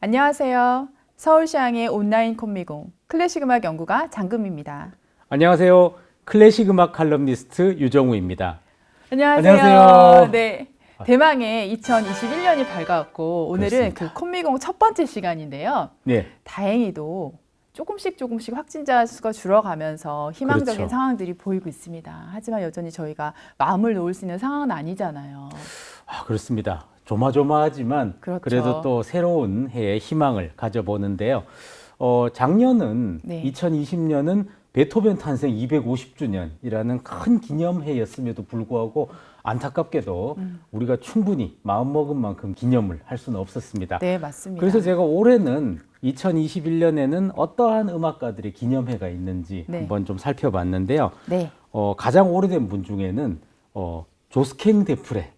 안녕하세요. 서울시향의 온라인 콤미공 클래식 음악 연구가 장금입니다. 안녕하세요. 클래식 음악 칼럼니스트 유정우입니다. 안녕하세요. 안녕하세요. 네. 대망의 2021년이 밝아왔고 오늘은 그렇습니다. 그 콤미공 첫 번째 시간인데요. 네, 다행히도 조금씩 조금씩 확진자 수가 줄어가면서 희망적인 그렇죠. 상황들이 보이고 있습니다. 하지만 여전히 저희가 마음을 놓을 수 있는 상황은 아니잖아요. 아, 그렇습니다. 조마조마하지만 그렇죠. 그래도또 새로운 해에 희망을 가져보는데요. 어, 작년은 네. 2020년은 베토벤 탄생 250주년이라는 큰 기념해였음에도 불구하고 안타깝게도 음. 우리가 충분히 마음먹은 만큼 기념을 할 수는 없었습니다. 네, 맞습니다. 그래서 제가 올해는 2021년에는 어떠한 음악가들의 기념회가 있는지 네. 한번 좀 살펴봤는데요. 네. 어, 가장 오래된 분 중에는 어, 조스캥 데프레,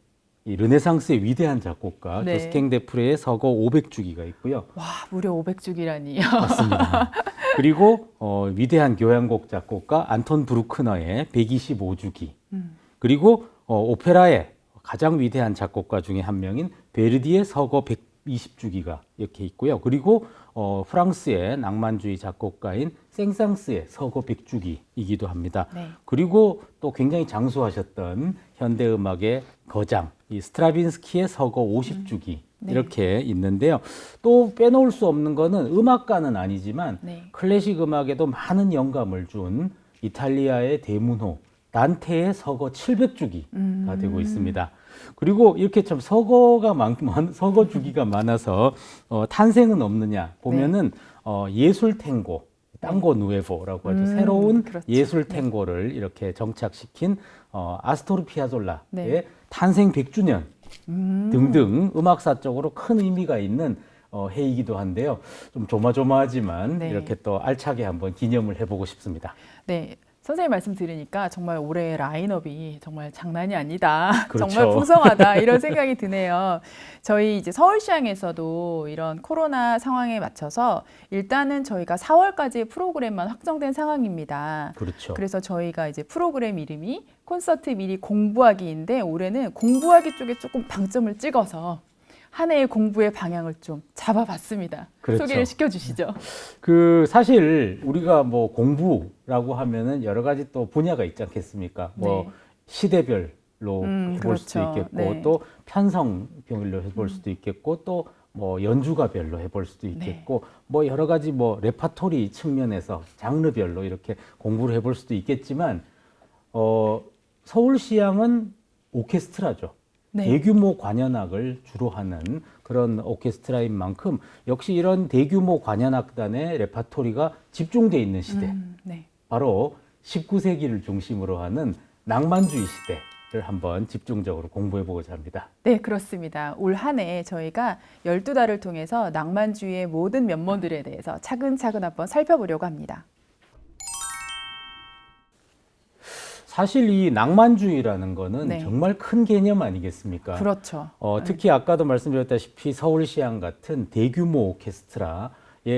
이 르네상스의 위대한 작곡가 네. 조스캥 데프레의 서거 500주기가 있고요. 와, 무려 500주기라니. 맞습니다. 그리고 어, 위대한 교향곡 작곡가 안톤 브루크너의 125주기. 음. 그리고 어, 오페라의 가장 위대한 작곡가 중에 한 명인 베르디의 서거 120주기가 이렇게 있고요. 그리고 어, 프랑스의 낭만주의 작곡가인 생상스의 서거 100주기이기도 합니다. 네. 그리고 또 굉장히 장수하셨던 현대 음악의 거장 이 스트라빈스키의 서거 50주기 네. 이렇게 있는데요. 또 빼놓을 수 없는 거는 음악가는 아니지만 네. 클래식 음악에도 많은 영감을 준 이탈리아의 대문호 단테의 서거 700주기가 음. 되고 있습니다. 그리고 이렇게 참 서거가 많, 많- 서거 주기가 많아서 어, 탄생은 없느냐 보면은 어, 예술 탱고 땅고 누에보라고 하죠. 음, 새로운 그렇죠. 예술 탱고를 이렇게 정착시킨 어, 아스토르 피아졸라의 네. 탄생 100주년 음. 등등 음악사적으로 큰 의미가 있는 어, 해이기도 한데요. 좀 조마조마하지만 네. 이렇게 또 알차게 한번 기념을 해보고 싶습니다. 네. 선생님 말씀 들으니까 정말 올해 라인업이 정말 장난이 아니다. 그렇죠. 정말 풍성하다. 이런 생각이 드네요. 저희 이제 서울시향에서도 이런 코로나 상황에 맞춰서 일단은 저희가 4월까지 프로그램만 확정된 상황입니다. 그렇죠. 그래서 저희가 이제 프로그램 이름이 콘서트 미리 공부하기인데 올해는 공부하기 쪽에 조금 방점을 찍어서 한 해의 공부의 방향을 좀 잡아봤습니다. 그렇죠. 소개를 시켜주시죠. 그 사실 우리가 뭐 공부라고 하면은 여러 가지 또 분야가 있지 않겠습니까? 뭐 네. 시대별로 음, 해볼 수도 그렇죠. 있겠고 네. 음. 또 편성별로 해볼 수도 있겠고 또 뭐 연주가별로 해볼 수도 네. 있겠고 뭐 여러 가지 뭐 레파토리 측면에서 장르별로 이렇게 공부를 해볼 수도 있겠지만 어 서울시향은 오케스트라죠. 네. 대규모 관현악을 주로 하는 그런 오케스트라인 만큼 역시 이런 대규모 관현악단의 레파토리가 집중돼 있는 시대 음, 네. 바로 19세기를 중심으로 하는 낭만주의 시대 를 한번 집중적으로 공부해 보고자 합니다. 네, 그렇습니다. 올 한 해 저희가 12달을 통해서 낭만주의의 모든 면모들에 대해서 차근차근 한번 살펴보려고 합니다. 사실 이 낭만주의라는 거는 네. 정말 큰 개념 아니겠습니까? 그렇죠. 어, 특히 아까도 말씀드렸다시피 서울시향 같은 대규모 오케스트라의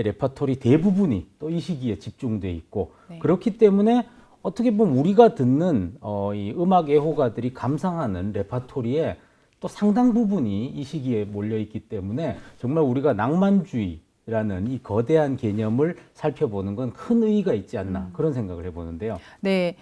레퍼토리 대부분이 또 이 시기에 집중돼 있고 네. 그렇기 때문에 어떻게 보면 우리가 듣는 어, 이 음악 애호가들이 감상하는 레퍼토리에 또 상당 부분이 이 시기에 몰려 있기 때문에 정말 우리가 낭만주의 라는 이 거대한 개념을 살펴보는 건 큰 의의가 있지 않나 음. 그런 생각을 해보는데요. 네.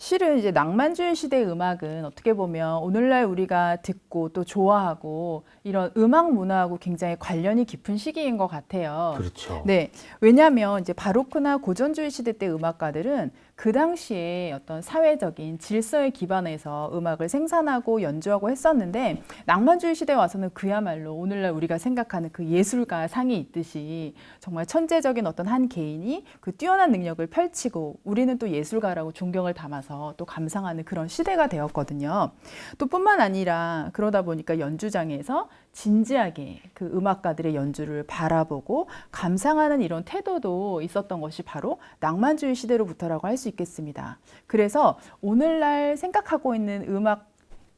실은 이제 낭만주의 시대 음악은 어떻게 보면 오늘날 우리가 듣고 또 좋아하고 이런 음악 문화하고 굉장히 관련이 깊은 시기인 것 같아요. 그렇죠. 네, 왜냐하면 이제 바로크나 고전주의 시대 때 음악가들은 그 당시에 어떤 사회적인 질서에 기반해서 음악을 생산하고 연주하고 했었는데 낭만주의 시대에 와서는 그야말로 오늘날 우리가 생각하는 그 예술가 상이 있듯이 정말 천재적인 어떤 한 개인이 그 뛰어난 능력을 펼치고 우리는 또 예술가라고 존경을 담아서 또 감상하는 그런 시대가 되었거든요. 또 뿐만 아니라 그러다 보니까 연주장에서 진지하게 그 음악가들의 연주를 바라보고 감상하는 이런 태도도 있었던 것이 바로 낭만주의 시대로부터라고 할 수 있겠습니다. 그래서 오늘날 생각하고 있는 음악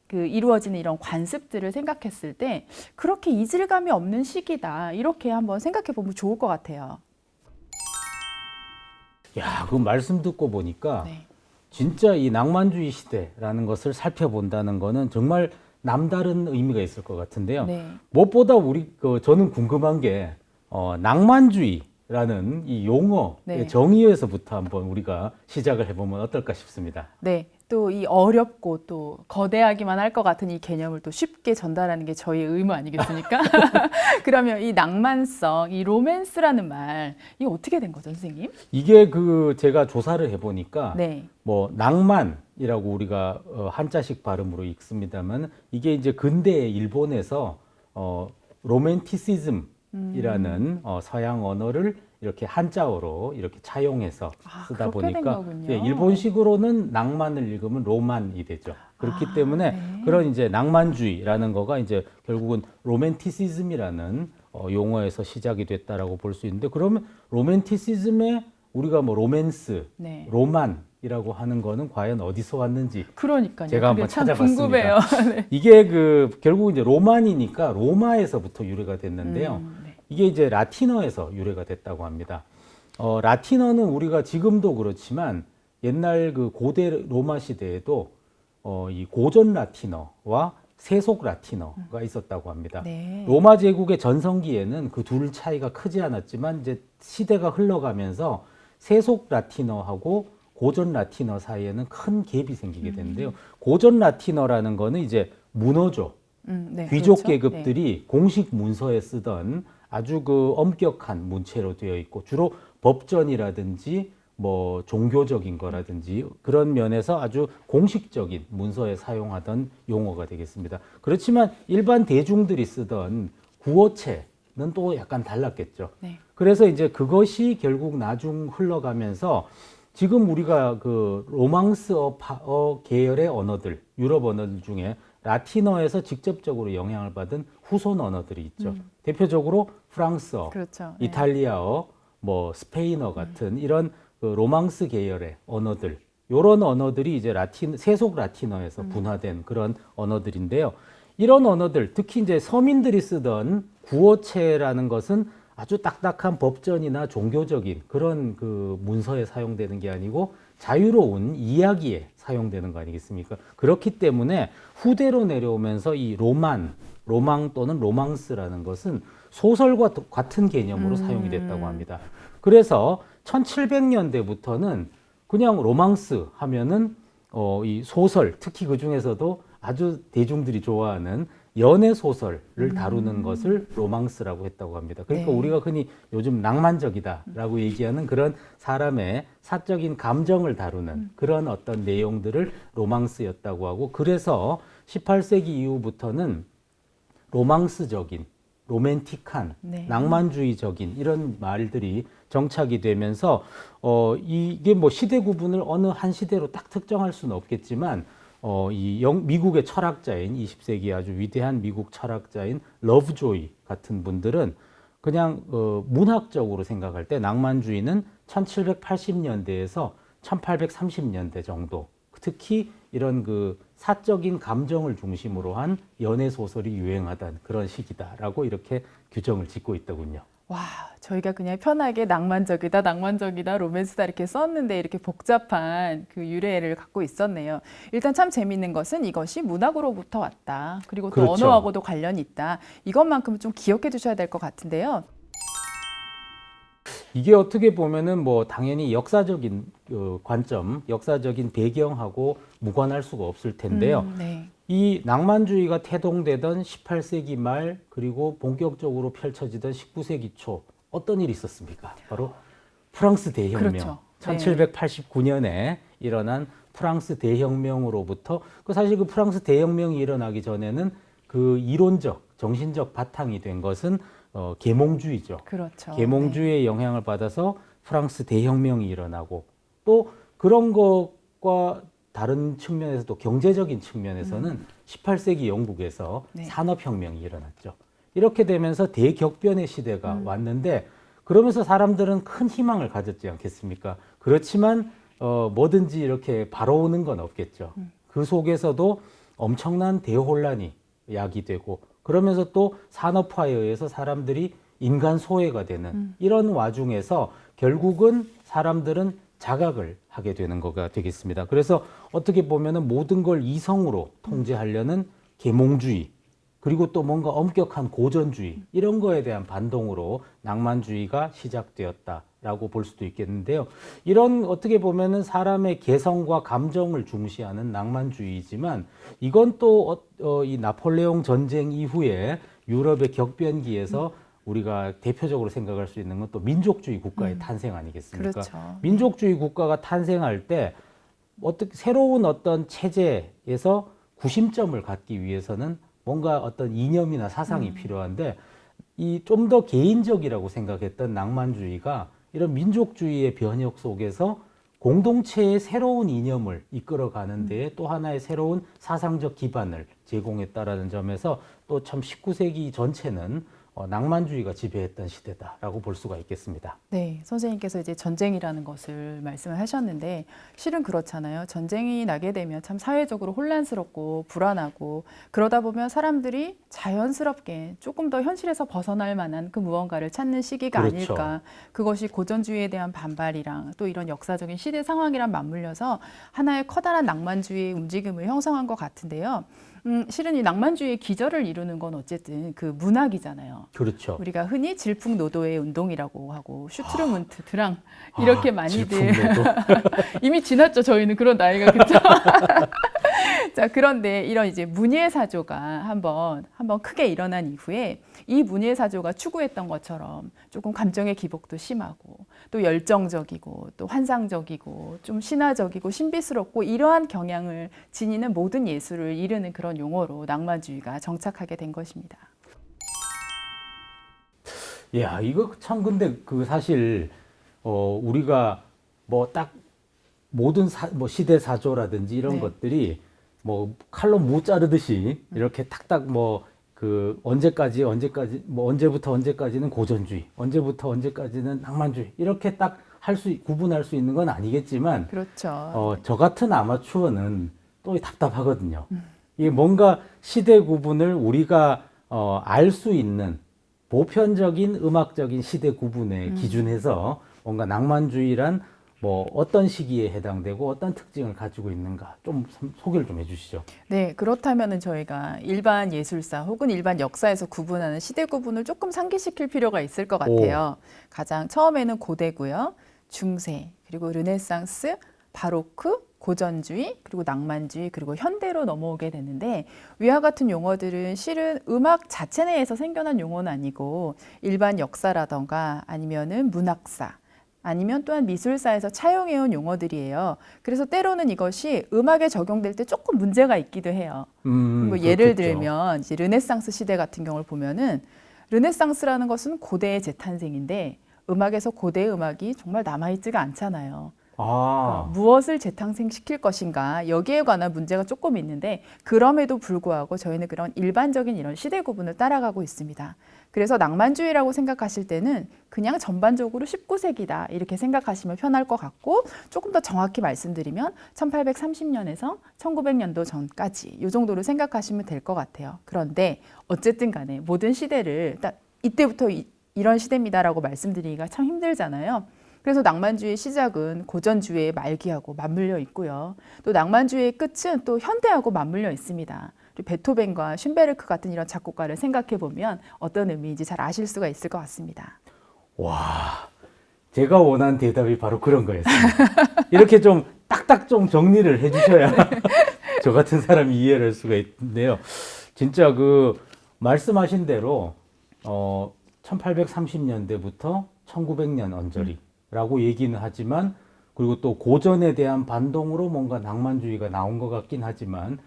그 이루어지는 이런 관습들을 생각했을 때 그렇게 이질감이 없는 시기다 이렇게 한번 생각해 보면 좋을 것 같아요. 야, 그 말씀 듣고 보니까 네. 진짜 이 낭만주의 시대라는 것을 살펴본다는 거는 정말 남다른 의미가 있을 것 같은데요. 네. 무엇보다 우리 그 저는 궁금한 게 어, 낭만주의라는 이 용어의 네. 정의에서부터 한번 우리가 시작을 해보면 어떨까 싶습니다. 네. 또 이 어렵고 또 거대하기만 할 것 같은 이 개념을 또 쉽게 전달하는 게 저희의 의무 아니겠습니까? 그러면 이 낭만성, 이 로맨스라는 말, 이게 어떻게 된 거죠, 선생님? 이게 그 제가 조사를 해보니까 네. 뭐 낭만이라고 우리가 어, 한자식 발음으로 읽습니다만 이게 이제 근대 일본에서 어, 로맨티시즘이라는 어, 서양 언어를 이렇게 한자어로 이렇게 차용해서 아, 쓰다 보니까. 예, 일본식으로는 낭만을 읽으면 로만이 되죠. 그렇기 아, 때문에 네. 그런 이제 낭만주의라는 거가 이제 결국은 로맨티시즘이라는 어, 용어에서 시작이 됐다라고 볼 수 있는데 그러면 로맨티시즘에 우리가 뭐 로맨스, 네. 로만 이라고 하는 거는 과연 어디서 왔는지 그러니까요. 제가 한번 참 찾아봤습니다. 네. 이게 그 결국 이제 로만이니까 로마에서부터 유래가 됐는데요. 음, 네. 이게 이제 라틴어에서 유래가 됐다고 합니다. 어, 라틴어는 우리가 지금도 그렇지만 옛날 그 고대 로마 시대에도 어, 이 고전 라틴어와 세속 라틴어가 있었다고 합니다. 네. 로마 제국의 전성기에는 그 둘 차이가 크지 않았지만 이제 시대가 흘러가면서 세속 라틴어하고 고전 라틴어 사이에는 큰 갭이 생기게 되는데요. 고전 라틴어라는 거는 이제 문어조, 음, 네. 귀족 그렇죠? 네. 계급들이 공식 문서에 쓰던 아주 그 엄격한 문체로 되어 있고 주로 법전이라든지 뭐 종교적인 거라든지 그런 면에서 아주 공식적인 문서에 사용하던 용어가 되겠습니다. 그렇지만 일반 대중들이 쓰던 구어체는 또 약간 달랐겠죠. 네. 그래서 이제 그것이 결국 나중 흘러가면서 지금 우리가 그 로망스어 파- 계열의 언어들, 유럽 언어들 중에 라틴어에서 직접적으로 영향을 받은 후손 언어들이 있죠. 대표적으로 프랑스어, 그렇죠. 네. 이탈리아어, 뭐 스페인어 같은 이런 그 로망스 계열의 언어들, 요런 언어들이 이제 라틴 세속 라틴어에서 분화된 그런 언어들인데요. 이런 언어들, 특히 이제 서민들이 쓰던 구어체라는 것은 아주 딱딱한 법전이나 종교적인 그런 그 문서에 사용되는 게 아니고 자유로운 이야기에 사용되는 거 아니겠습니까? 그렇기 때문에 후대로 내려오면서 이 로만, 로망 또는 로망스라는 것은 소설과 도- 같은 개념으로 사용이 됐다고 합니다. 그래서 1700년대부터는 그냥 로망스 하면은 어, 이 소설, 특히 그 중에서도 아주 대중들이 좋아하는 연애 소설을 다루는 것을 로망스라고 했다고 합니다. 그러니까 네. 우리가 흔히 요즘 낭만적이다라고 얘기하는 그런 사람의 사적인 감정을 다루는 그런 어떤 내용들을 로망스였다고 하고 그래서 18세기 이후부터는 로망스적인 로맨틱한 네. 낭만주의적인 이런 말들이 정착이 되면서 어 이게 뭐 시대 구분을 어느 한 시대로 딱 특정할 수는 없겠지만 어이 미국의 철학자인 20세기 아주 위대한 미국 철학자인 러브조이 같은 분들은 그냥 어 문학적으로 생각할 때 낭만주의는 1780년대에서 1830년대 정도 특히 이런 그 사적인 감정을 중심으로 한 연애 소설이 유행하던 그런 시기다라고 이렇게 규정을 짓고 있더군요. 와, 저희가 그냥 편하게 낭만적이다, 낭만적이다, 로맨스다 이렇게 썼는데 이렇게 복잡한 그 유래를 갖고 있었네요. 일단 참 재밌는 것은 이것이 문학으로부터 왔다. 그리고 또 그렇죠. 언어하고도 관련이 있다. 이것만큼은 좀 기억해 두셔야 될 것 같은데요. 이게 어떻게 보면은 뭐 당연히 역사적인 어, 관점, 역사적인 배경하고 무관할 수가 없을 텐데요. 음, 네. 이 낭만주의가 태동되던 18세기 말 그리고 본격적으로 펼쳐지던 19세기 초 어떤 일이 있었습니까? 바로 프랑스 대혁명. 그렇죠. 네. 1789년에 일어난 프랑스 대혁명으로부터 그 사실 그 프랑스 대혁명이 일어나기 전에는 그 이론적 정신적 바탕이 된 것은 어, 계몽주의죠. 그렇죠. 계몽주의의 영향을 받아서 프랑스 대혁명이 일어나고 또 그런 것과 다른 측면에서도 경제적인 측면에서는 18세기 영국에서 네. 산업혁명이 일어났죠. 이렇게 되면서 대격변의 시대가 왔는데 그러면서 사람들은 큰 희망을 가졌지 않겠습니까? 그렇지만 어, 뭐든지 이렇게 바로 오는 건 없겠죠. 그 속에서도 엄청난 대혼란이 야기되고 그러면서 또 산업화에 의해서 사람들이 인간 소외가 되는 이런 와중에서 결국은 사람들은 자각을 하게 되는 거가 되겠습니다. 그래서 어떻게 보면은 모든 걸 이성으로 통제하려는 계몽주의 그리고 또 뭔가 엄격한 고전주의 이런 거에 대한 반동으로 낭만주의가 시작되었다라고 볼 수도 있겠는데요. 이런 어떻게 보면 은 사람의 개성과 감정을 중시하는 낭만주의지만 이건 또 어, 이 나폴레옹 전쟁 이후에 유럽의 격변기에서 우리가 대표적으로 생각할 수 있는 건 또 민족주의 국가의 탄생 아니겠습니까? 그렇죠. 민족주의 국가가 탄생할 때 어떻게 새로운 어떤 체제에서 구심점을 갖기 위해서는 뭔가 어떤 이념이나 사상이 필요한데 이 좀 더 개인적이라고 생각했던 낭만주의가 이런 민족주의의 변혁 속에서 공동체의 새로운 이념을 이끌어가는 데에 또 하나의 새로운 사상적 기반을 제공했다라는 점에서 또 참 19세기 전체는 어, 낭만주의가 지배했던 시대다라고 볼 수가 있겠습니다. 네, 선생님께서 이제 전쟁이라는 것을 말씀을 하셨는데 실은 그렇잖아요. 전쟁이 나게 되면 참 사회적으로 혼란스럽고 불안하고 그러다 보면 사람들이 자연스럽게 조금 더 현실에서 벗어날 만한 그 무언가를 찾는 시기가 그렇죠. 아닐까. 그것이 고전주의에 대한 반발이랑 또 이런 역사적인 시대 상황이랑 맞물려서 하나의 커다란 낭만주의의 움직임을 형성한 것 같은데요. 음, 실은 이 낭만주의의 기저를 이루는 건 어쨌든 그 문학이잖아요. 그렇죠. 우리가 흔히 질풍노도의 운동이라고 하고 슈트르문트, 드랑 이렇게 아, 많이들. 이미 지났죠. 저희는 그런 나이가 그렇죠. 자 그런데 이런 이제 문예 사조가 한번 한번 크게 일어난 이후에 이 문예 사조가 추구했던 것처럼 조금 감정의 기복도 심하고 또 열정적이고 또 환상적이고 좀 신화적이고 신비스럽고 이러한 경향을 지니는 모든 예술을 이르는 그런 용어로 낭만주의가 정착하게 된 것입니다. 야, 이거 참 근데 그 사실 어 우리가 뭐 딱 모든 사, 뭐 시대 사조라든지 이런 네. 것들이 뭐 칼로 무 자르듯이 이렇게 탁탁 뭐 그 언제까지 언제까지 뭐 언제부터 언제까지는 고전주의, 언제부터 언제까지는 낭만주의 이렇게 딱 할 수 구분할 수 있는 건 아니겠지만 그렇죠. 어, 저 같은 아마추어는 또 답답하거든요. 이게 뭔가 시대 구분을 우리가 어, 알 수 있는 보편적인 음악적인 시대 구분에 기준해서 뭔가 낭만주의란 뭐 어떤 시기에 해당되고 어떤 특징을 가지고 있는가 좀 소- 소개를 좀 해주시죠. 네, 그렇다면 은 저희가 일반 예술사 혹은 일반 역사에서 구분하는 시대 구분을 조금 상기시킬 필요가 있을 것 같아요. 가장 처음에는 고대고요, 중세, 그리고 르네상스, 바로크, 고전주의, 그리고 낭만주의, 그리고 현대로 넘어오게 되는데 위와 같은 용어들은 실은 음악 자체 내에서 생겨난 용어는 아니고 일반 역사라던가 아니면은 문학사, 아니면 또한 미술사에서 차용해온 용어들이에요. 그래서 때로는 이것이 음악에 적용될 때 조금 문제가 있기도 해요. 음, 뭐 예를 그렇겠죠. 들면 이제 르네상스 시대 같은 경우를 보면은 르네상스라는 것은 고대의 재탄생인데 음악에서 고대 음악이 정말 남아있지가 않잖아요. 아, 무엇을 재탄생시킬 것인가 여기에 관한 문제가 조금 있는데 그럼에도 불구하고 저희는 그런 일반적인 이런 시대 구분을 따라가고 있습니다. 그래서 낭만주의라고 생각하실 때는 그냥 전반적으로 19세기다 이렇게 생각하시면 편할 것 같고 조금 더 정확히 말씀드리면 1830년에서 1900년도 전까지 이 정도로 생각하시면 될 것 같아요. 그런데 어쨌든 간에 모든 시대를 딱 이때부터 이, 이런 시대입니다라고 말씀드리기가 참 힘들잖아요. 그래서 낭만주의의 시작은 고전주의의 말기하고 맞물려 있고요. 또 낭만주의의 끝은 또 현대하고 맞물려 있습니다. 베토벤과 슌베르크 같은 이런 작곡가를 생각해 보면 어떤 의미인지 잘 아실 수가 있을 것 같습니다. 와, 제가 원한 대답이 바로 그런 거였습니다. 이렇게 좀 딱딱 좀 정리를 해주셔야 저 같은 사람이 이해를 할 수가 있는데요. 진짜 그 말씀하신 대로 어 1830년대부터 1900년 언저리라고 얘기는 하지만 그리고 또 고전에 대한 반동으로 뭔가 낭만주의가 나온 것 같긴 하지만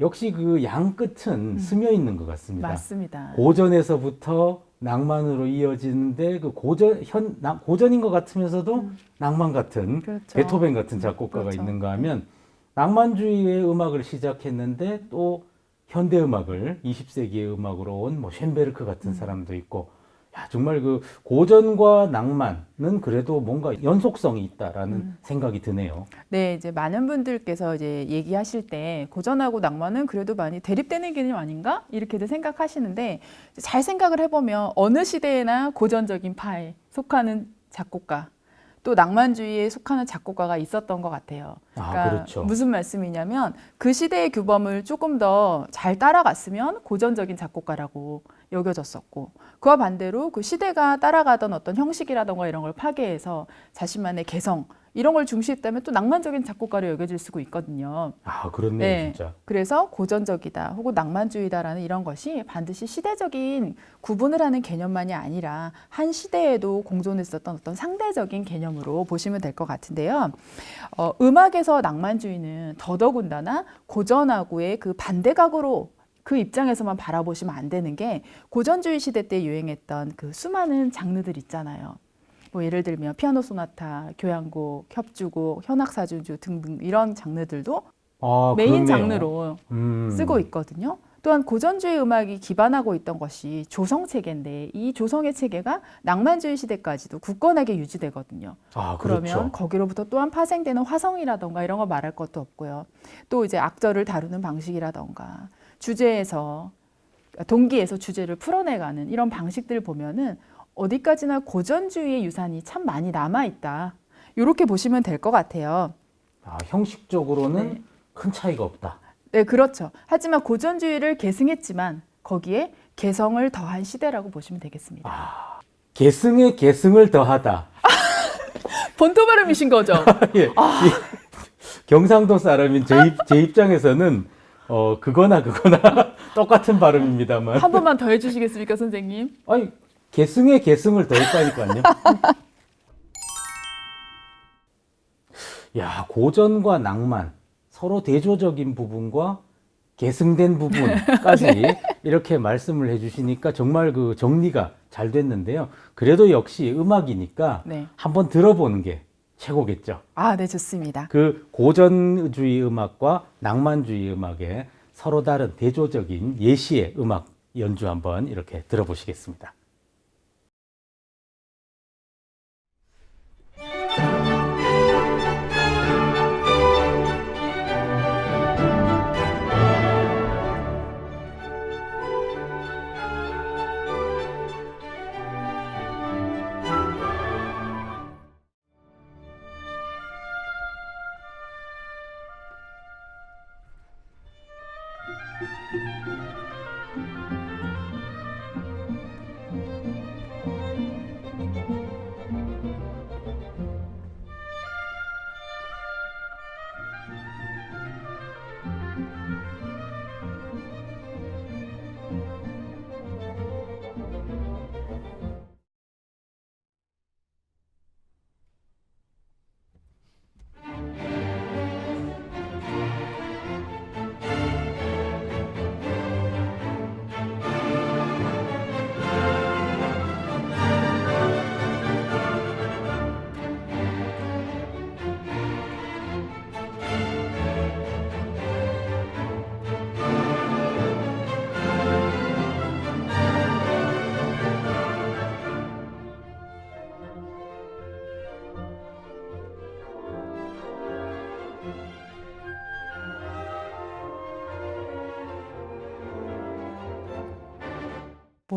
역시 그 양 끝은 스며 있는 것 같습니다. 맞습니다. 고전에서부터 낭만으로 이어지는데 그 고전 현 나- 고전인 것 같으면서도 낭만 같은 그렇죠. 베토벤 같은 작곡가가 그렇죠. 있는가 하면 낭만주의의 음악을 시작했는데 또 현대 음악을 20세기의 음악으로 온 뭐 쉔베르크 음. 같은 사람도 있고 야 정말 그 고전과 낭만은 그래도 뭔가 연속성이 있다라는 음. 생각이 드네요. 네, 이제 많은 분들께서 이제 얘기하실 때 고전하고 낭만은 그래도 많이 대립되는 개념 아닌가? 이렇게들 생각하시는데 잘 생각을 해보면 어느 시대에나 고전적인 파에 속하는 작곡가 또 낭만주의에 속하는 작곡가가 있었던 것 같아요. 아, 그렇죠. 무슨 말씀이냐면 그 시대의 규범을 조금 더 잘 따라갔으면 고전적인 작곡가라고 여겨졌었고 그와 반대로 그 시대가 따라가던 어떤 형식이라던가 이런 걸 파괴해서 자신만의 개성 이런 걸 중시했다면 또 낭만적인 작곡가로 여겨질 수가 있거든요. 아, 그렇네요, 네. 진짜. 그래서 고전적이다 혹은 낭만주의다라는 이런 것이 반드시 시대적인 구분을 하는 개념만이 아니라 한 시대에도 공존했었던 어떤 상대적인 개념으로 보시면 될 것 같은데요. 어, 음악에서 낭만주의는 더더군다나 고전하고의 그 반대각으로 그 입장에서만 바라보시면 안 되는 게 고전주의 시대 때 유행했던 그 수많은 장르들 있잖아요. 뭐 예를 들면 피아노 소나타, 교향곡, 협주곡, 현악사주주 등등 이런 장르들도 아, 메인 그렇네요. 장르로 음. 쓰고 있거든요. 또한 고전주의 음악이 기반하고 있던 것이 조성 체계인데 이 조성의 체계가 낭만주의 시대까지도 굳건하게 유지되거든요. 아, 그러면 그렇죠. 거기로부터 또한 파생되는 화성이라던가 이런 거 말할 것도 없고요. 또 이제 악절을 다루는 방식이라던가 주제에서 동기에서 주제를 풀어내가는 이런 방식들을 보면은 어디까지나 고전주의의 유산이 참 많이 남아 있다. 이렇게 보시면 될 것 같아요. 아, 형식적으로는 네. 큰 차이가 없다. 네, 그렇죠. 하지만 고전주의를 계승했지만 거기에 개성을 더한 시대라고 보시면 되겠습니다. 아. 계승에 계승을 더하다. 본토 발음이신 거죠? 예. 이 경상도 사람인 제, 입, 제 입장에서는 어 그거나 그거나 똑같은 발음입니다만 한 번만 더 해주시겠습니까, 선생님? 아니 계승에 계승을 더했다니까요. 야 고전과 낭만 서로 대조적인 부분과 계승된 부분까지 이렇게 말씀을 해주시니까 정말 그 정리가 잘 됐는데요. 그래도 역시 음악이니까 네. 한번 들어보는 게 최고겠죠. 아, 네, 좋습니다. 그 고전주의 음악과 낭만주의 음악의 서로 다른 대조적인 예시의 음악 연주 한번 이렇게 들어보시겠습니다.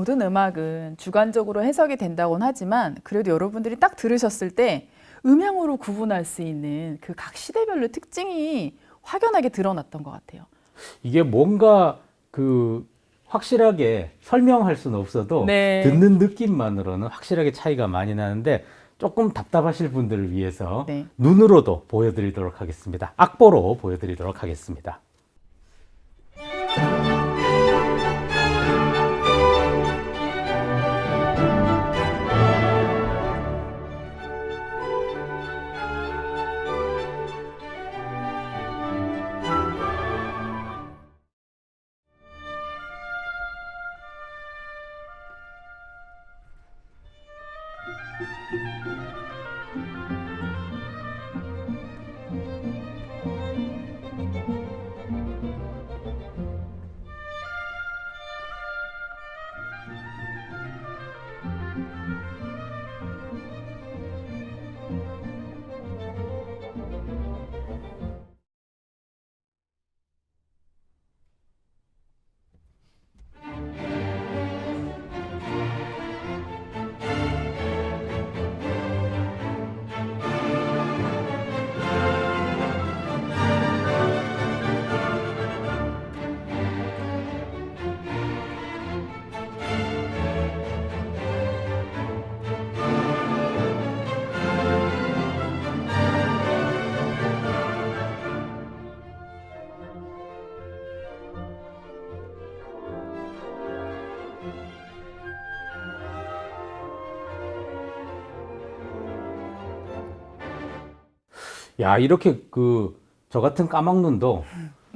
모든 음악은 주관적으로 해석이 된다고는 하지만 그래도 여러분들이 딱 들으셨을 때 음향으로 구분할 수 있는 그 각 시대별로 특징이 확연하게 드러났던 것 같아요. 이게 뭔가 그 확실하게 설명할 수는 없어도 네. 듣는 느낌만으로는 확실하게 차이가 많이 나는데 조금 답답하실 분들을 위해서 네. 눈으로도 보여드리도록 하겠습니다. 악보로 보여드리도록 하겠습니다. 야 이렇게 그 저 같은 까막눈도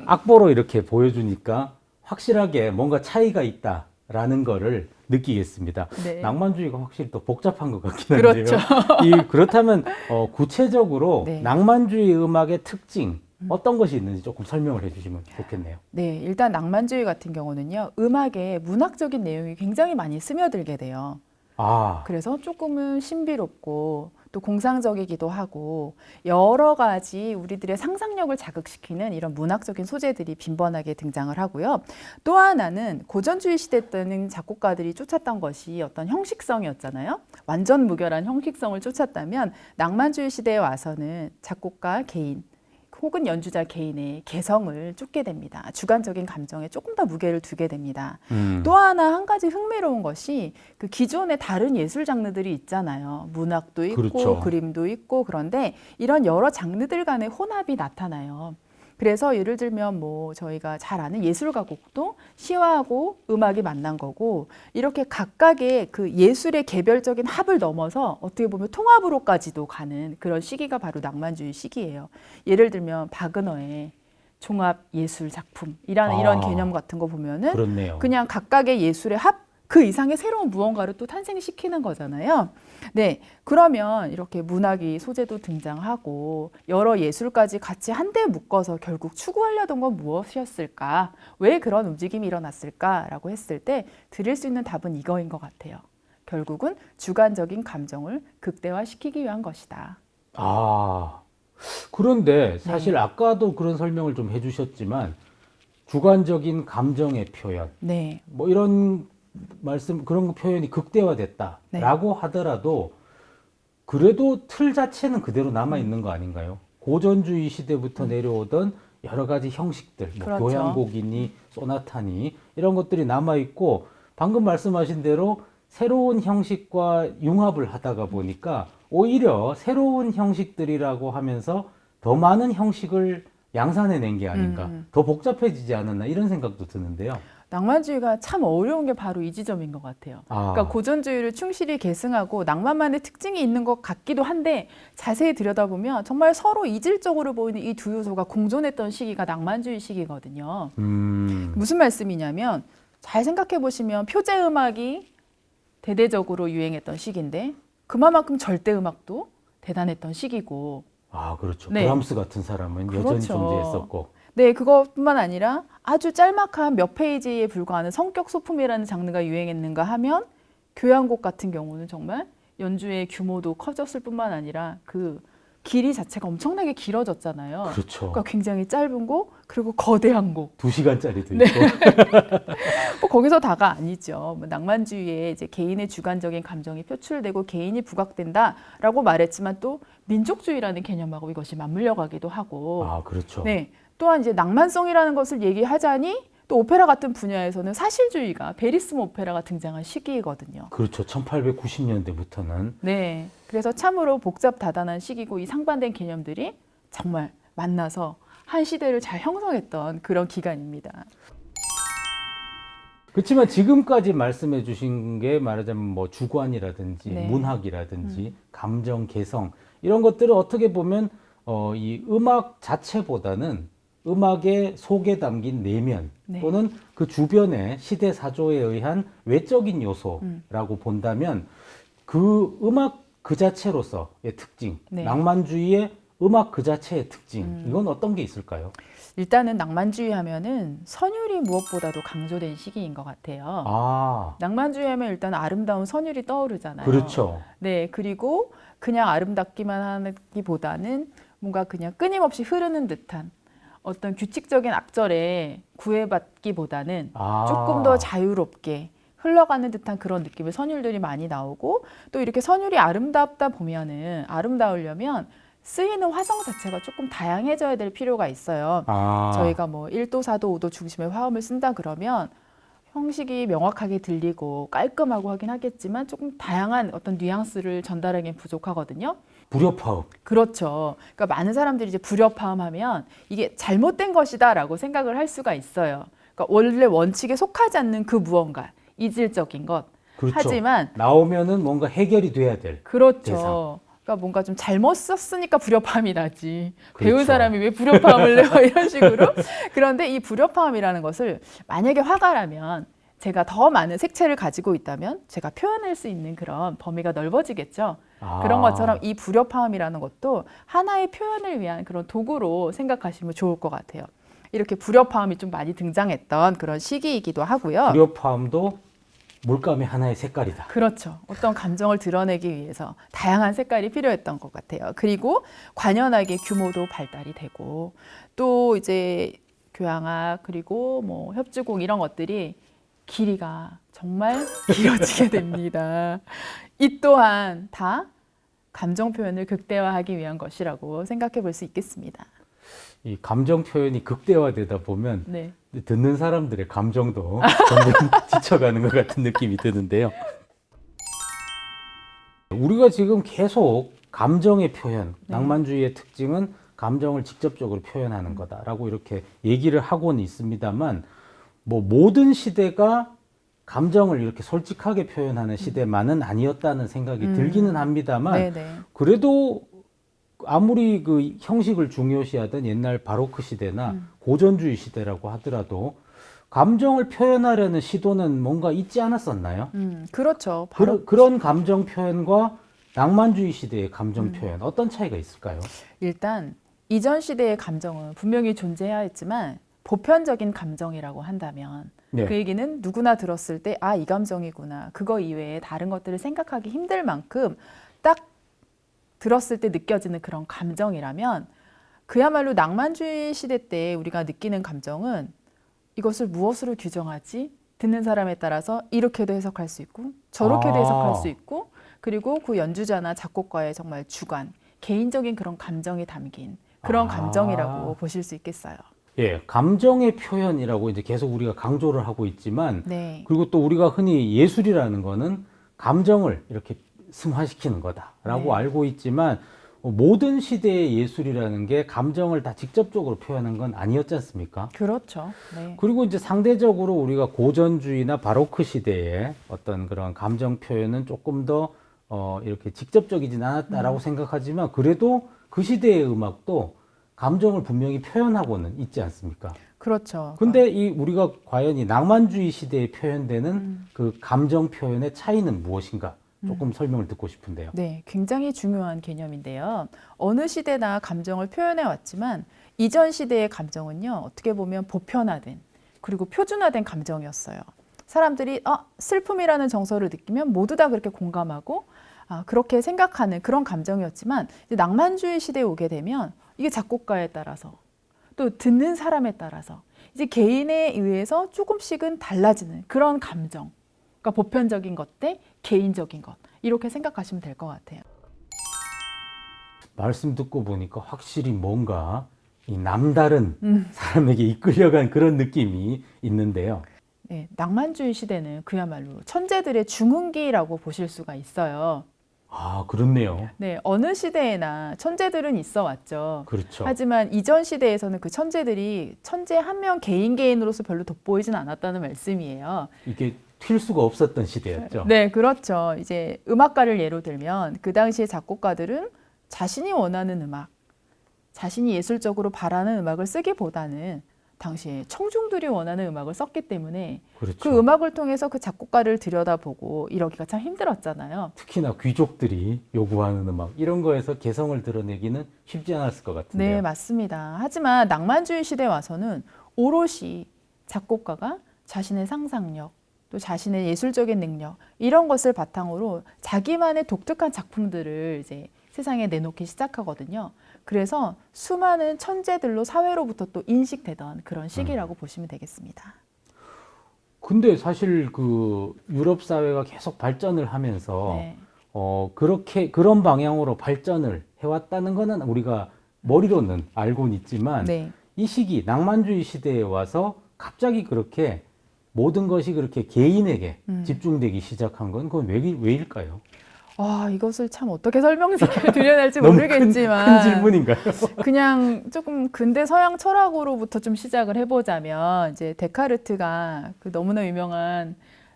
악보로 이렇게 보여주니까 확실하게 뭔가 차이가 있다라는 거를 느끼겠습니다. 네. 낭만주의가 확실히 또 복잡한 것 같긴 한데요. 그렇죠. 이 그렇다면 어, 구체적으로 네. 낭만주의 음악의 특징 어떤 것이 있는지 조금 설명을 해주시면 좋겠네요. 네, 일단 낭만주의 같은 경우는요, 음악에 문학적인 내용이 굉장히 많이 스며들게 돼요. 아 그래서 조금은 신비롭고 또 공상적이기도 하고 여러 가지 우리들의 상상력을 자극시키는 이런 문학적인 소재들이 빈번하게 등장을 하고요. 또 하나는 고전주의 시대 때는 작곡가들이 쫓았던 것이 어떤 형식성이었잖아요. 완전 무결한 형식성을 쫓았다면 낭만주의 시대에 와서는 작곡가 개인 혹은 연주자 개인의 개성을 쫓게 됩니다. 주관적인 감정에 조금 더 무게를 두게 됩니다. 음. 또 하나 한 가지 흥미로운 것이 그 기존의 다른 예술 장르들이 있잖아요. 문학도 있고 그렇죠. 그림도 있고 그런데 이런 여러 장르들 간의 혼합이 나타나요. 그래서 예를 들면 뭐 저희가 잘 아는 예술가 곡도 시와하고 음악이 만난 거고 이렇게 각각의 그 예술의 개별적인 합을 넘어서 어떻게 보면 통합으로까지도 가는 그런 시기가 바로 낭만주의 시기예요. 예를 들면 바그너의 종합 예술 작품이라는 이런 아. 개념 같은 거 보면은 그렇네요. 그냥 각각의 예술의 합 그 이상의 새로운 무언가를 또 탄생시키는 거잖아요. 네. 그러면 이렇게 문학이 소재도 등장하고 여러 예술까지 같이 한데 묶어서 결국 추구하려던 건 무엇이었을까? 왜 그런 움직임이 일어났을까라고 했을 때 드릴 수 있는 답은 이거인 것 같아요. 결국은 주관적인 감정을 극대화시키기 위한 것이다. 아 그런데 사실 네. 아까도 그런 설명을 좀 해주셨지만 주관적인 감정의 표현 네. 뭐 이런 말씀 그런 표현이 극대화됐다라고 하더라도 그래도 틀 자체는 그대로 남아 있는 거 아닌가요? 고전주의 시대부터 내려오던 여러 가지 형식들, 뭐 그렇죠. 교향곡이니 소나타니 이런 것들이 남아 있고 방금 말씀하신 대로 새로운 형식과 융합을 하다가 보니까 오히려 새로운 형식들이라고 하면서 더 많은 형식을 양산해낸 게 아닌가, 음. 더 복잡해지지 않았나 이런 생각도 드는데요. 낭만주의가 참 어려운 게 바로 이 지점인 것 같아요. 아, 그러니까 고전주의를 충실히 계승하고 낭만만의 특징이 있는 것 같기도 한데 자세히 들여다보면 정말 서로 이질적으로 보이는 이 두 요소가 공존했던 시기가 낭만주의 시기거든요. 음, 무슨 말씀이냐면 잘 생각해 보시면 표제 음악이 대대적으로 유행했던 시기인데 그만큼 절대 음악도 대단했던 시기고 아 그렇죠. 네. 브람스 같은 사람은 여전히 그렇죠. 존재했었고, 네, 그것뿐만 아니라 아주 짤막한 몇 페이지에 불과하는 성격 소품이라는 장르가 유행했는가 하면 교향곡 같은 경우는 정말 연주의 규모도 커졌을 뿐만 아니라 그 길이 자체가 엄청나게 길어졌잖아요. 그렇죠. 그러니까 굉장히 짧은 곡 그리고 거대한 곡. 두 시간짜리도 네. 있고, 뭐 거기서 다가 아니죠. 뭐 낭만주의에 이제 개인의 주관적인 감정이 표출되고 개인이 부각된다라고 말했지만 또 민족주의라는 개념하고 이것이 맞물려 가기도 하고 아 그렇죠. 네. 또한 이제 낭만성이라는 것을 얘기하자니 또 오페라 같은 분야에서는 사실주의가 베리스모 오페라가 등장한 시기이거든요. 그렇죠. 1890년대부터는 네. 그래서 참으로 복잡 다단한 시기고 이 상반된 개념들이 정말 만나서 한 시대를 잘 형성했던 그런 기간입니다. 그렇지만 지금까지 말씀해 주신 게 말하자면 뭐 주관이라든지 네. 문학이라든지 감정 개성 이런 것들을 어떻게 보면 어, 이 음악 자체보다는 음악의 속에 담긴 내면 네. 또는 그 주변의 시대 사조에 의한 외적인 요소라고 본다면 그 음악 그 자체로서의 특징, 네. 낭만주의의 음악 그 자체의 특징 음. 이건 어떤 게 있을까요? 일단은 낭만주의 하면은 선율이 무엇보다도 강조된 시기인 것 같아요. 아 낭만주의 하면 일단 아름다운 선율이 떠오르잖아요. 그렇죠. 네, 그리고 그냥 아름답기만 하기보다는 뭔가 그냥 끊임없이 흐르는 듯한 어떤 규칙적인 악절에 구애받기보다는 아. 조금 더 자유롭게 흘러가는 듯한 그런 느낌의 선율들이 많이 나오고 또 이렇게 선율이 아름답다 보면은 아름다우려면 쓰이는 화성 자체가 조금 다양해져야 될 필요가 있어요. 아. 저희가 뭐 1도, 4도, 5도 중심의 화음을 쓴다 그러면 형식이 명확하게 들리고 깔끔하고 하긴 하겠지만 조금 다양한 어떤 뉘앙스를 전달하기엔 부족하거든요. 불협화음. 그렇죠. 그러니까 많은 사람들이 이제 불협화음 하면 이게 잘못된 것이다라고 생각을 할 수가 있어요. 그러니까 원래 원칙에 속하지 않는 그 무언가, 이질적인 것. 그렇죠. 하지만 나오면은 뭔가 해결이 돼야 될. 그렇죠. 대상. 그러니까 뭔가 좀 잘못 썼으니까 불협화음이 나지. 배운 그렇죠. 사람이 왜 불협화음을 내요? 이런 식으로. 그런데 이 불협화음이라는 것을 만약에 화가 나면 제가 더 많은 색채를 가지고 있다면 제가 표현할 수 있는 그런 범위가 넓어지겠죠. 아. 그런 것처럼 이 불협화음이라는 것도 하나의 표현을 위한 그런 도구로 생각하시면 좋을 것 같아요. 이렇게 불협화음이 좀 많이 등장했던 그런 시기이기도 하고요. 불협화음도 물감의 하나의 색깔이다. 그렇죠. 어떤 감정을 드러내기 위해서 다양한 색깔이 필요했던 것 같아요. 그리고 관현악의 규모도 발달이 되고 또 이제 교향악 그리고 뭐 협주공 이런 것들이 길이가 정말 길어지게 됩니다. 이 또한 다 감정 표현을 극대화하기 위한 것이라고 생각해 볼 수 있겠습니다. 이 감정 표현이 극대화되다 보면 네. 듣는 사람들의 감정도 점점 지쳐가는 것 같은 느낌이 드는데요. 우리가 지금 계속 감정의 표현, 네. 낭만주의의 특징은 감정을 직접적으로 표현하는 거다라고 이렇게 얘기를 하고는 있습니다만 뭐 모든 시대가 감정을 이렇게 솔직하게 표현하는 시대만은 아니었다는 생각이 음. 들기는 합니다만 네, 네. 그래도 아무리 그 형식을 중요시하던 옛날 바로크 시대나 고전주의 시대라고 하더라도 감정을 표현하려는 시도는 뭔가 있지 않았었나요? 음, 그렇죠. 바로 그, 런 감정 표현과 낭만주의 시대의 감정 표현 어떤 차이가 있을까요? 일단 이전 시대의 감정은 분명히 존재해야 했지만 보편적인 감정이라고 한다면 네. 그 얘기는 누구나 들었을 때 아 이 감정이구나 그거 이외에 다른 것들을 생각하기 힘들 만큼 딱 들었을 때 느껴지는 그런 감정이라면 그야말로 낭만주의 시대 때 우리가 느끼는 감정은 이것을 무엇으로 규정하지? 듣는 사람에 따라서 이렇게도 해석할 수 있고 저렇게도 아. 해석할 수 있고 그리고 그 연주자나 작곡가의 정말 주관, 개인적인 그런 감정이 담긴 그런 아. 감정이라고 보실 수 있겠어요. 예, 감정의 표현이라고 이제 계속 우리가 강조를 하고 있지만 네. 그리고 또 우리가 흔히 예술이라는 거는 감정을 이렇게 승화시키는 거다라고 네. 알고 있지만 어, 모든 시대의 예술이라는 게 감정을 다 직접적으로 표현한 건 아니었지 않습니까? 그렇죠. 네. 그리고 이제 상대적으로 우리가 고전주의나 바로크 시대의 어떤 그런 감정 표현은 조금 더 어, 이렇게 직접적이진 않았다라고 생각하지만 그래도 그 시대의 음악도 감정을 분명히 표현하고는 있지 않습니까? 그렇죠. 근데 이 우리가 과연 이 낭만주의 시대에 표현되는 음. 그 감정 표현의 차이는 무엇인가? 조금 설명을 듣고 싶은데요. 네, 굉장히 중요한 개념인데요. 어느 시대나 감정을 표현해 왔지만 이전 시대의 감정은요, 어떻게 보면 보편화된 그리고 표준화된 감정이었어요. 사람들이 아, 슬픔이라는 정서를 느끼면 모두 다 그렇게 공감하고 아, 그렇게 생각하는 그런 감정이었지만 이제 낭만주의 시대에 오게 되면 이게 작곡가에 따라서 또 듣는 사람에 따라서 이제 개인에 의해서 조금씩은 달라지는 그런 감정. 그러니까 보편적인 것 대 개인적인 것 이렇게 생각하시면 될 것 같아요. 말씀 듣고 보니까 확실히 뭔가 이 남다른 음. 사람에게 이끌려간 그런 느낌이 있는데요. 네, 낭만주의 시대는 그야말로 천재들의 중흥기라고 보실 수가 있어요. 아, 그렇네요. 네, 어느 시대에나 천재들은 있어 왔죠. 그렇죠. 하지만 이전 시대에서는 그 천재들이 천재 한 명 개인 개인으로서 별로 돋보이진 않았다는 말씀이에요. 이게 튈 수가 없었던 시대였죠. 네, 그렇죠. 이제 음악가를 예로 들면 그 당시에 작곡가들은 자신이 원하는 음악, 자신이 예술적으로 바라는 음악을 쓰기보다는 당시에 청중들이 원하는 음악을 썼기 때문에 그렇죠. 그 음악을 통해서 그 작곡가를 들여다보고 이러기가 참 힘들었잖아요. 특히나 귀족들이 요구하는 음악 이런 거에서 개성을 드러내기는 쉽지 않았을 것 같은데요. 네, 맞습니다. 하지만 낭만주의 시대에 와서는 오롯이 작곡가가 자신의 상상력, 또 자신의 예술적인 능력 이런 것을 바탕으로 자기만의 독특한 작품들을 이제 세상에 내놓기 시작하거든요. 그래서 수많은 천재들로 사회로부터 또 인식되던 그런 시기라고 보시면 되겠습니다. 근데 사실 그 유럽 사회가 계속 발전을 하면서 네. 어 그렇게 그런 방향으로 발전을 해왔다는 거는 우리가 머리로는 알고는 있지만 네. 이 시기 낭만주의 시대에 와서 갑자기 그렇게 모든 것이 그렇게 개인에게 음. 집중되기 시작한 건 그건 왜, 왜일까요? 아, 이것을 참 어떻게 설명드려야 할지 모르겠지만 큰, 큰 질문인가요? 그냥 조금 근대 서양 철학으로부터 좀 시작을 해보자면 이제 데카르트가 그 너무나 유명한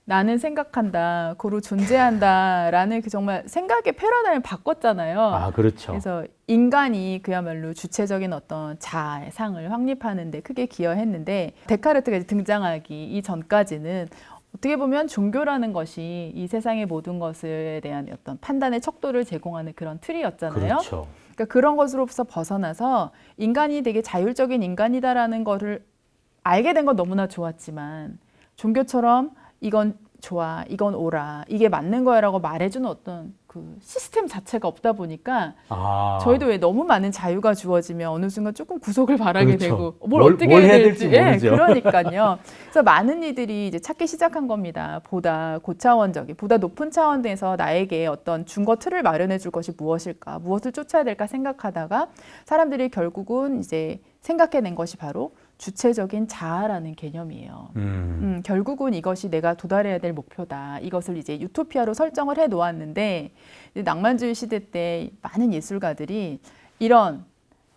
나는 생각한다, 고로 존재한다라는 그 정말 생각의 패러다임을 바꿨잖아요. 아, 그렇죠. 그래서 인간이 그야말로 주체적인 어떤 자아의 상을 확립하는데 크게 기여했는데 데카르트가 등장하기 이전까지는 어떻게 보면 종교라는 것이 이 세상의 모든 것에 대한 어떤 판단의 척도를 제공하는 그런 틀이었잖아요. 그렇죠. 그러니까 그런 것으로서 벗어나서 인간이 되게 자율적인 인간이다라는 거를 알게 된 건 너무나 좋았지만 종교처럼 이건 좋아, 이건 옳아, 이게 맞는 거야라고 말해주는 어떤 그 시스템 자체가 없다 보니까 아, 저희도 왜 너무 많은 자유가 주어지면 어느 순간 조금 구속을 바라게 그렇죠. 되고 뭘, 뭘- 어떻게 뭘 해야 해야 될지, 될지 예. 그러니까요. 그래서 많은 이들이 이제 찾기 시작한 겁니다. 보다 고차원적인, 보다 높은 차원에서 나에게 어떤 준거 틀을 마련해 줄 것이 무엇일까, 무엇을 쫓아야 될까 생각하다가 사람들이 결국은 이제 생각해낸 것이 바로 주체적인 자아라는 개념이에요. 음, 음, 결국은 이것이 내가 도달해야 될 목표다. 이것을 이제 유토피아로 설정을 해 놓았는데 낭만주의 시대 때 많은 예술가들이 이런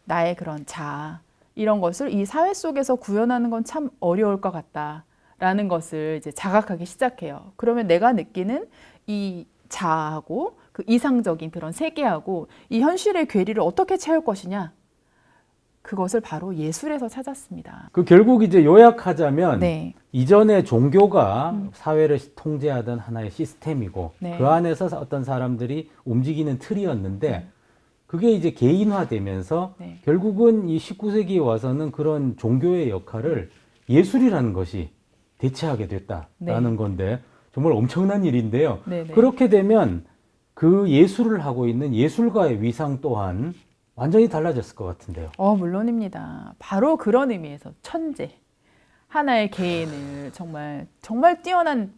나의 그런 자아 이런 것을 이 사회 속에서 구현하는 건 참 어려울 것 같다라는 것을 이제 자각하기 시작해요. 그러면 내가 느끼는 이 자아하고 그 이상적인 그런 세계하고 이 현실의 괴리를 어떻게 채울 것이냐? 그것을 바로 예술에서 찾았습니다. 그 결국 이제 요약하자면 네. 이전에 종교가 사회를 통제하던 하나의 시스템이고 네. 그 안에서 어떤 사람들이 움직이는 틀이었는데 그게 이제 개인화되면서 네. 결국은 이 19세기에 와서는 그런 종교의 역할을 예술이라는 것이 대체하게 됐다라는 네. 건데 정말 엄청난 일인데요. 네, 네. 그렇게 되면 그 예술을 하고 있는 예술가의 위상 또한 완전히 달라졌을 것 같은데요. 어, 물론입니다. 바로 그런 의미에서 천재. 하나의 개인을 정말 정말 뛰어난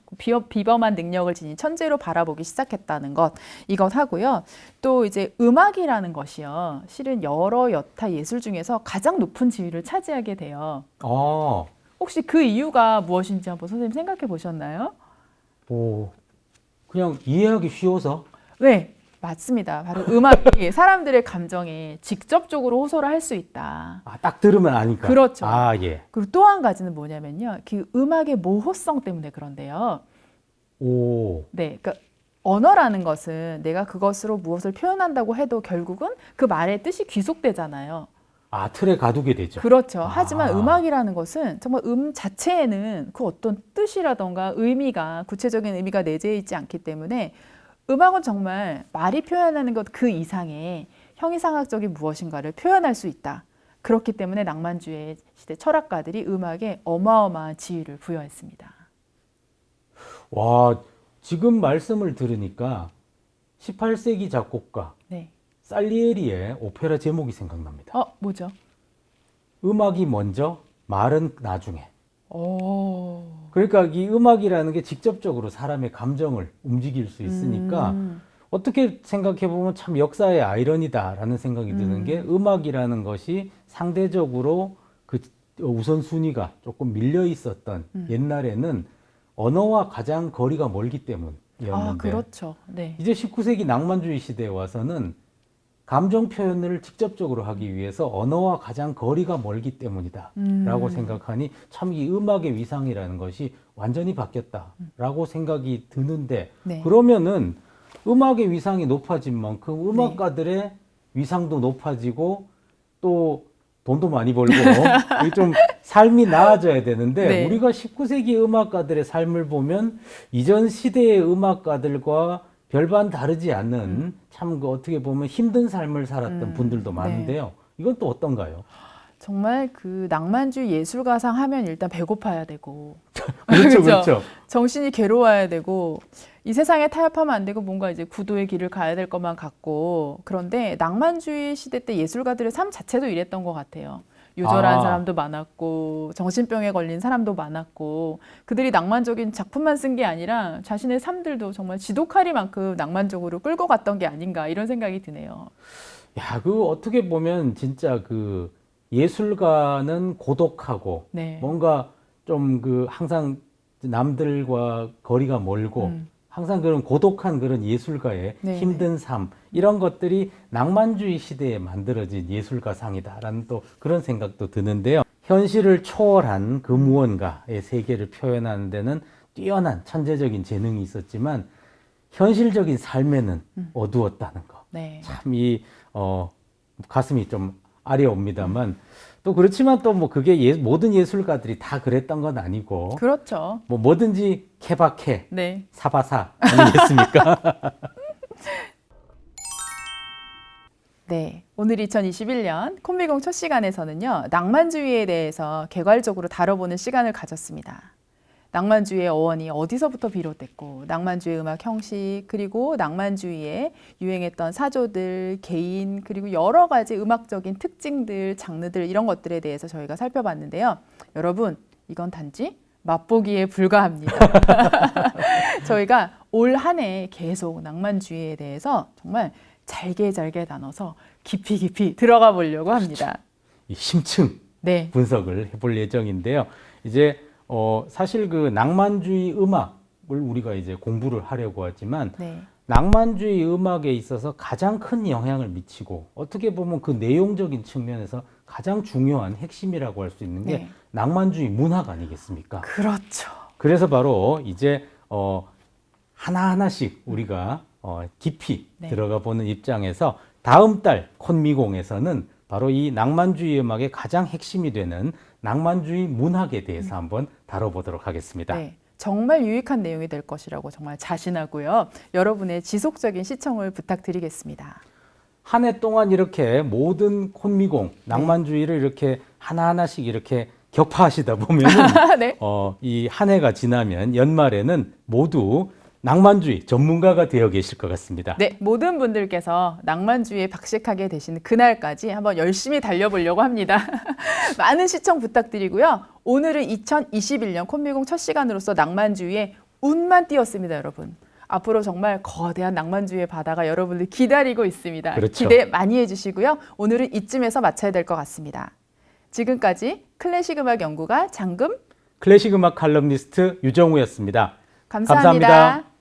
비범한 능력을 지닌 천재로 바라보기 시작했다는 것 이것 하고요. 또 이제 음악이라는 것이요. 실은 여러 여타 예술 중에서 가장 높은 지위를 차지하게 돼요. 아, 혹시 그 이유가 무엇인지 한번 선생님 생각해 보셨나요? 오, 그냥 이해하기 쉬워서 네, 맞습니다. 바로 음악이 사람들의 감정에 직접적으로 호소를 할 수 있다. 아, 딱 들으면 아니까. 그렇죠. 아, 예. 그리고 또 한 가지는 뭐냐면요. 그 음악의 모호성 때문에 그런데요. 오, 네. 그러니까 언어라는 것은 내가 그것으로 무엇을 표현한다고 해도 결국은 그 말의 뜻이 귀속되잖아요. 아, 틀에 가두게 되죠. 그렇죠. 아. 하지만 음악이라는 것은 정말 음 자체에는 그 어떤 뜻이라던가 의미가 구체적인 의미가 내재해 있지 않기 때문에 음악은 정말 말이 표현하는 것 그 이상의 형이상학적인 무엇인가를 표현할 수 있다. 그렇기 때문에 낭만주의 시대 철학가들이 음악에 어마어마한 지위를 부여했습니다. 와, 지금 말씀을 들으니까 18세기 작곡가 네. 살리에리의 오페라 제목이 생각납니다. 어, 뭐죠? 음악이 먼저, 말은 나중에. 오. 그러니까 이 음악이라는 게 직접적으로 사람의 감정을 움직일 수 있으니까 음. 어떻게 생각해 보면 참 역사의 아이러니다라는 생각이 드는 음. 게 음악이라는 것이 상대적으로 그 우선순위가 조금 밀려 있었던 음. 옛날에는 언어와 가장 거리가 멀기 때문이었는데 아, 그렇죠. 네. 이제 19세기 낭만주의 시대에 와서는 감정 표현을 직접적으로 하기 위해서 언어와 가장 거리가 멀기 때문이다. 음. 라고 생각하니 참 이 음악의 위상이라는 것이 완전히 바뀌었다 라고 생각이 드는데 네. 그러면은 음악의 위상이 높아진 만큼 음악가들의 위상도 높아지고 또 돈도 많이 벌고 이좀 삶이 나아져야 되는데 네. 우리가 19세기 음악가들의 삶을 보면 이전 시대의 음악가들과 별반 다르지 않는 참그 어떻게 보면 힘든 삶을 살았던 음, 분들도 네. 많은데요. 이건 또 어떤가요? 정말 그 낭만주의 예술가상 하면 일단 배고파야 되고 그렇죠? 그렇죠. 정신이 괴로워야 되고 이 세상에 타협하면 안 되고 뭔가 이제 구도의 길을 가야 될 것만 같고 그런데 낭만주의 시대 때 예술가들의 삶 자체도 이랬던 것 같아요. 유절한 아. 사람도 많았고 정신병에 걸린 사람도 많았고 그들이 낭만적인 작품만 쓴 게 아니라 자신의 삶들도 정말 지독하리만큼 낭만적으로 끌고 갔던 게 아닌가 이런 생각이 드네요. 야, 그 어떻게 보면 진짜 그 예술가는 고독하고 네. 뭔가 좀 그 항상 남들과 거리가 멀고 음. 항상 그런 고독한 그런 예술가의 네, 힘든 삶 이런 것들이 낭만주의 시대에 만들어진 예술가상이다라는 또 그런 생각도 드는데요. 현실을 초월한 그 무언가의 세계를 표현하는 데는 뛰어난 천재적인 재능이 있었지만 현실적인 삶에는 음. 어두웠다는 거. 네. 참이 어, 가슴이 좀 아려옵니다만 또 그렇지만 또 뭐 그게 예, 모든 예술가들이 다 그랬던 건 아니고 그렇죠. 뭐 뭐든지 케바케 네. 사바사 아니겠습니까? 네. 오늘 2021년 콤비공 첫 시간에서는요, 낭만주의에 대해서 개괄적으로 다뤄보는 시간을 가졌습니다. 낭만주의의 어원이 어디서부터 비롯됐고, 낭만주의 음악 형식, 그리고 낭만주의에 유행했던 사조들, 개인, 그리고 여러 가지 음악적인 특징들, 장르들, 이런 것들에 대해서 저희가 살펴봤는데요. 여러분, 이건 단지 맛보기에 불과합니다. 저희가 올 한 해 계속 낭만주의에 대해서 정말 잘게 잘게 나눠서 깊이 깊이 들어가 보려고 합니다. 이 심층 네. 분석을 해볼 예정인데요. 이제 어, 사실 그 낭만주의 음악을 우리가 이제 공부를 하려고 하지만 네. 낭만주의 음악에 있어서 가장 큰 영향을 미치고 어떻게 보면 그 내용적인 측면에서 가장 중요한 핵심이라고 할 수 있는 게 네. 낭만주의 문학 아니겠습니까? 그렇죠. 그래서 바로 이제 어 하나하나씩 우리가 어 깊이 네. 들어가 보는 입장에서 다음 달 콘미공에서는 바로 이 낭만주의 음악의 가장 핵심이 되는 낭만주의 문학에 대해서 한번 다뤄보도록 하겠습니다. 음. 네. 정말 유익한 내용이 될 것이라고 정말 자신하고요. 여러분의 지속적인 시청을 부탁드리겠습니다. 한 해 동안 이렇게 모든 콘미공 낭만주의를 이렇게 하나하나씩 이렇게 격파하시다 보면은 네. 어, 이 한 해가 지나면 연말에는 모두 낭만주의 전문가가 되어 계실 것 같습니다. 네, 모든 분들께서 낭만주의에 박식하게 되신 그날까지 한번 열심히 달려보려고 합니다. 많은 시청 부탁드리고요. 오늘은 2021년 콤비공 첫 시간으로서 낭만주의에 운만 띄었습니다, 여러분. 앞으로 정말 거대한 낭만주의의 바다가 여러분들 기다리고 있습니다. 그렇죠. 기대 많이 해주시고요. 오늘은 이쯤에서 마쳐야 될 것 같습니다. 지금까지 클래식 음악 연구가 장금 클래식 음악 칼럼니스트 유정우였습니다. 감사합니다. 감사합니다.